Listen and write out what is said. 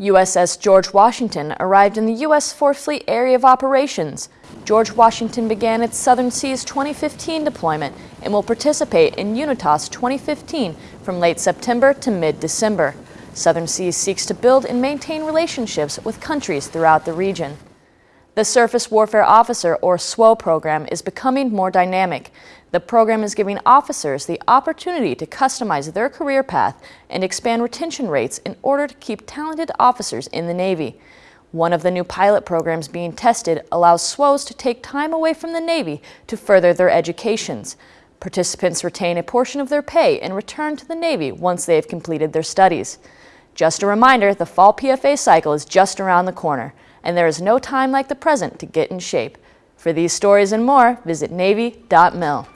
USS George Washington arrived in the U.S. Fourth Fleet Area of Operations. George Washington began its Southern Seas 2015 deployment and will participate in UNITAS 2015 from late September to mid-December. Southern Seas seeks to build and maintain relationships with countries throughout the region. The Surface Warfare Officer, or SWO program, is becoming more dynamic. The program is giving officers the opportunity to customize their career path and expand retention rates in order to keep talented officers in the Navy. One of the new pilot programs being tested allows SWOs to take time away from the Navy to further their educations. Participants retain a portion of their pay and return to the Navy once they have completed their studies. Just a reminder, the fall PFA cycle is just around the corner and there is no time like the present to get in shape. For these stories and more, visit Navy.mil.